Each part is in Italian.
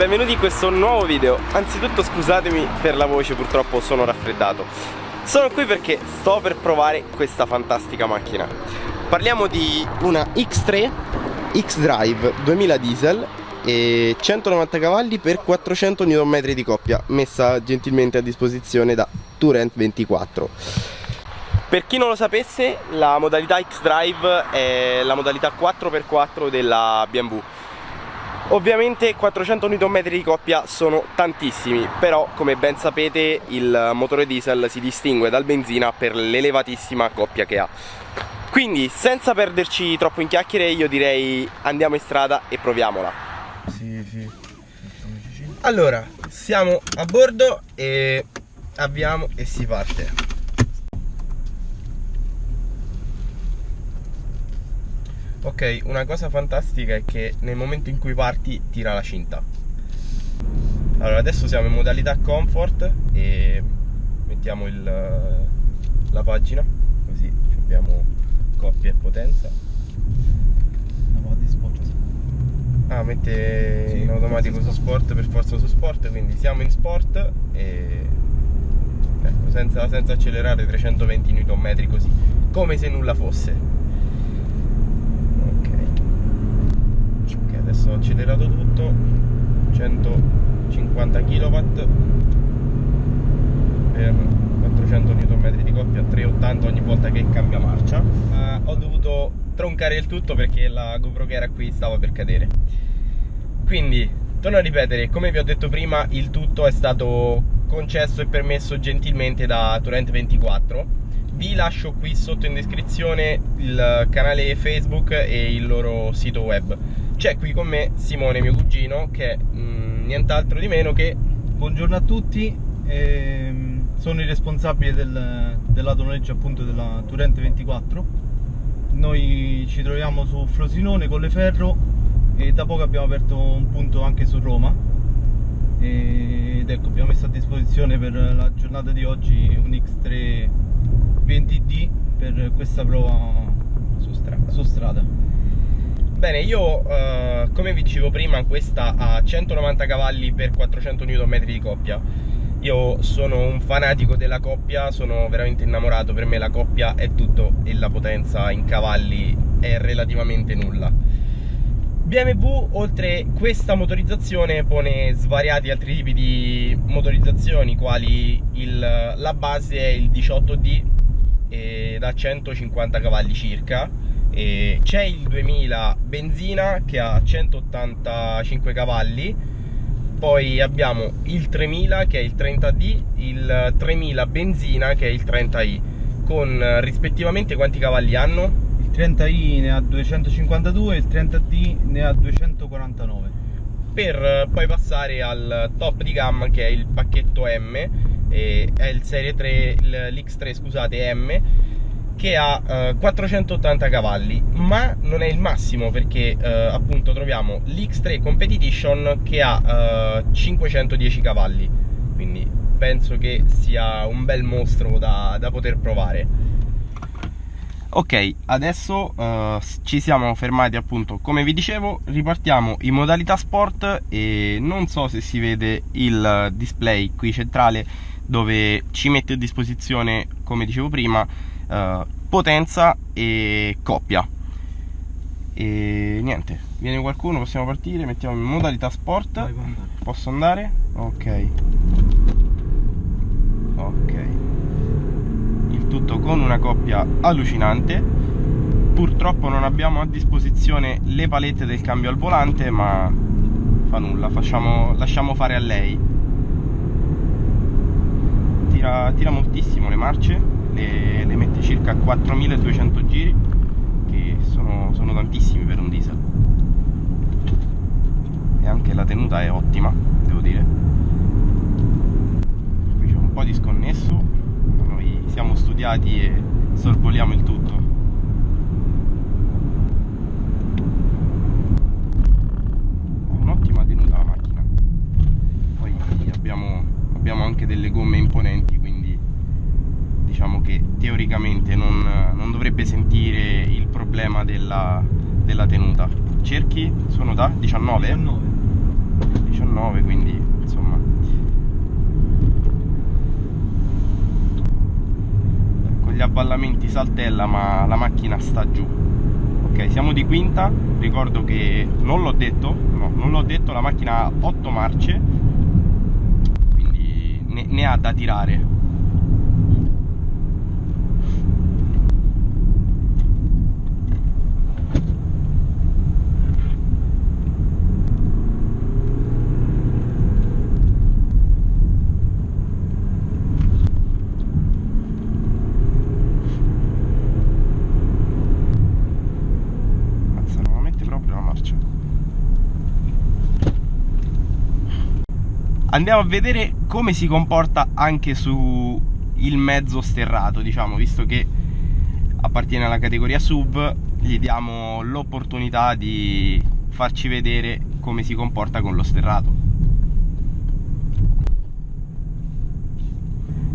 benvenuti in questo nuovo video. Anzitutto scusatemi per la voce, purtroppo sono raffreddato. Sono qui perché sto per provare questa fantastica macchina. Parliamo di una X3 X-Drive 2000 diesel e 190 cavalli per 400 Nm di coppia messa gentilmente a disposizione da Turent 24 per chi non lo sapesse la modalità X-Drive è la modalità 4x4 della BMW Ovviamente 400 Nm di coppia sono tantissimi, però come ben sapete il motore diesel si distingue dal benzina per l'elevatissima coppia che ha. Quindi senza perderci troppo in chiacchiere io direi andiamo in strada e proviamola. Sì, sì. Allora, siamo a bordo e avviamo e si parte. Ok, una cosa fantastica è che nel momento in cui parti tira la cinta. Allora, adesso siamo in modalità comfort e mettiamo il, la pagina, così abbiamo coppia e potenza. Ah, mette sì, in automatico su sport per forza su sport, quindi siamo in sport e ecco, senza, senza accelerare 320 Nm così, come se nulla fosse. adesso ho accelerato tutto. 150 kW per 400 Nm di coppia 380 ogni volta che cambia marcia. Uh, ho dovuto troncare il tutto perché la GoPro che era qui stava per cadere. Quindi torno a ripetere come vi ho detto prima il tutto è stato concesso e permesso gentilmente da Torrent 24 vi lascio qui sotto in descrizione il canale Facebook e il loro sito web c'è qui con me Simone, mio cugino, che è mm, nient'altro di meno che... Buongiorno a tutti, ehm, sono il responsabile del, del lato noleggio appunto della Turente 24. Noi ci troviamo su Frosinone, Colleferro e da poco abbiamo aperto un punto anche su Roma. Ed ecco, abbiamo messo a disposizione per la giornata di oggi un X3 20D per questa prova su strada. Su strada. Bene, io eh, come vi dicevo prima, questa ha 190 cavalli per 400 Nm di coppia. Io sono un fanatico della coppia, sono veramente innamorato, per me la coppia è tutto e la potenza in cavalli è relativamente nulla. BMW oltre questa motorizzazione pone svariati altri tipi di motorizzazioni quali il, la base è il 18D da 150 cavalli circa c'è il 2000 benzina che ha 185 cavalli. Poi abbiamo il 3000 che è il 30D il 3000 benzina che è il 30i con rispettivamente quanti cavalli hanno? il 30i ne ha 252 e il 30D ne ha 249 per poi passare al top di gamma che è il pacchetto M è il serie 3 l'X3 scusate M che ha eh, 480 cavalli ma non è il massimo perché eh, appunto troviamo l'X3 Competition che ha eh, 510 cavalli. Quindi penso che sia un bel mostro da, da poter provare. Ok adesso uh, ci siamo fermati appunto. Come vi dicevo ripartiamo in modalità sport e non so se si vede il display qui centrale dove ci mette a disposizione come dicevo prima uh, potenza e coppia. E niente viene qualcuno possiamo partire mettiamo in modalità sport. Vai, posso andare? Ok. Ok. Il tutto con una coppia allucinante. Purtroppo non abbiamo a disposizione le palette del cambio al volante ma fa nulla facciamo, lasciamo fare a lei. Tira, tira moltissimo le marce le, le mette circa 4200 giri che sono, sono tantissimi per un diesel. E anche la tenuta è ottima devo dire. Qui c'è un po' di sconnesso noi siamo studiati e sorvoliamo il tutto un'ottima tenuta la macchina poi abbiamo, abbiamo anche delle gomme imponenti diciamo che teoricamente non, non dovrebbe sentire il problema della, della, tenuta. Cerchi? Sono da 19? 19 19 19 quindi insomma. Con gli avvallamenti saltella ma la macchina sta giù. Ok siamo di quinta. Ricordo che non l'ho detto no non l'ho detto la macchina ha 8 marce quindi ne, ne ha da tirare andiamo a vedere come si comporta anche su il mezzo sterrato diciamo visto che appartiene alla categoria sub gli diamo l'opportunità di farci vedere come si comporta con lo sterrato.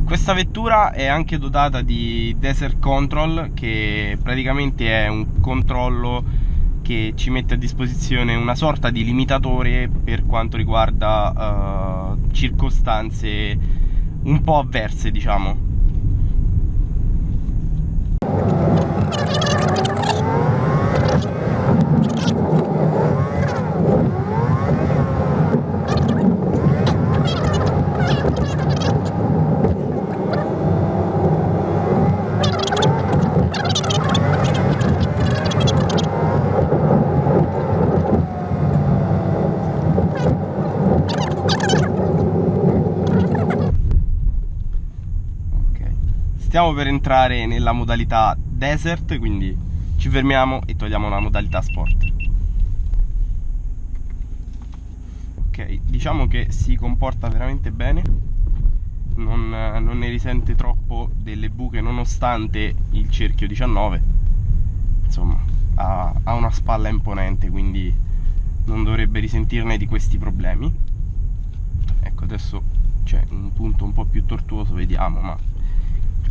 Questa vettura è anche dotata di Desert Control che praticamente è un controllo che ci mette a disposizione una sorta di limitatore per quanto riguarda uh, circostanze un po' avverse diciamo stiamo per entrare nella modalità desert quindi ci fermiamo e togliamo la modalità sport. Ok diciamo che si comporta veramente bene non, non ne risente troppo delle buche nonostante il cerchio 19 insomma ha, ha una spalla imponente quindi non dovrebbe risentirne di questi problemi. Ecco adesso c'è un punto un po' più tortuoso vediamo ma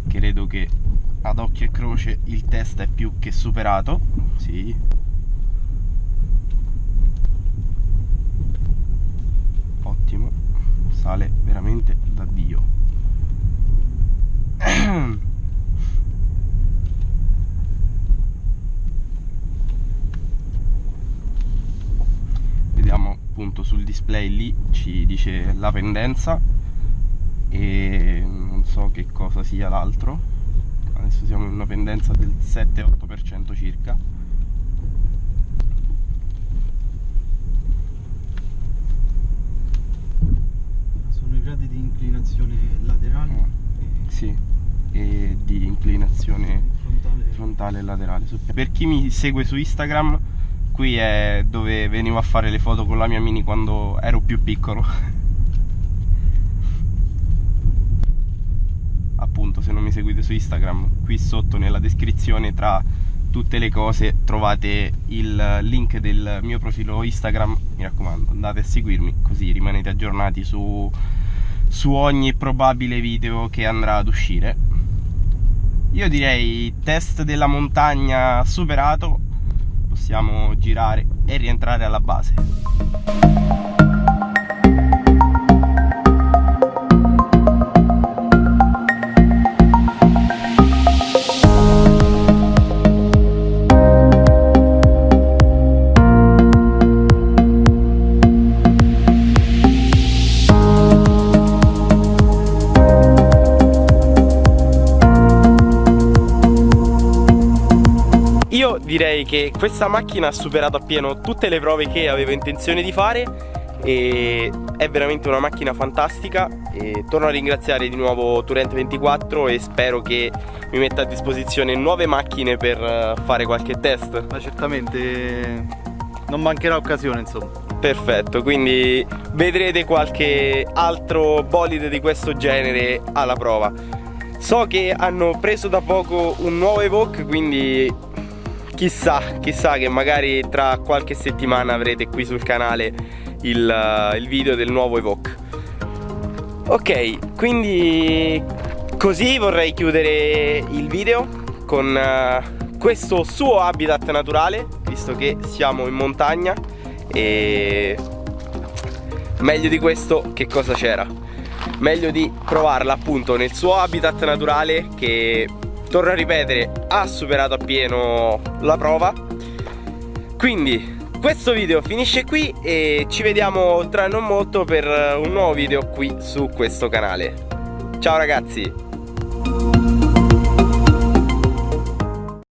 credo che ad occhio e croce il test è più che superato. Sì. Ottimo. Sale veramente da dio. Vediamo appunto sul display lì ci dice la pendenza e non so che cosa sia l'altro. Adesso siamo in una pendenza del 7-8% circa. Sono i gradi di inclinazione laterale oh, e... sì. E di inclinazione frontale. frontale e laterale per chi mi segue su Instagram qui è dove venivo a fare le foto con la mia mini quando ero più piccolo appunto se non mi seguite su Instagram qui sotto nella descrizione tra tutte le cose trovate il link del mio profilo Instagram. Mi raccomando andate a seguirmi così rimanete aggiornati su, su ogni probabile video che andrà ad uscire. Io direi test della montagna superato. Possiamo girare e rientrare alla base questa macchina ha superato appieno tutte le prove che avevo intenzione di fare e è veramente una macchina fantastica e torno a ringraziare di nuovo Turente24 e spero che mi metta a disposizione nuove macchine per eh, fare qualche test. Ma certamente non mancherà occasione insomma. Perfetto quindi vedrete qualche altro bolide di questo genere alla prova. So che hanno preso da poco un nuovo Evoque quindi chissà, chissà che magari tra qualche settimana avrete qui sul canale il, uh, il video del nuovo Evoque ok quindi così vorrei chiudere il video con uh, questo suo habitat naturale visto che siamo in montagna e meglio di questo che cosa c'era? Meglio di provarla appunto nel suo habitat naturale che, torno a ripetere, ha superato appieno la prova. Quindi questo video finisce qui e ci vediamo tra non molto per un nuovo video qui su questo canale. Ciao ragazzi!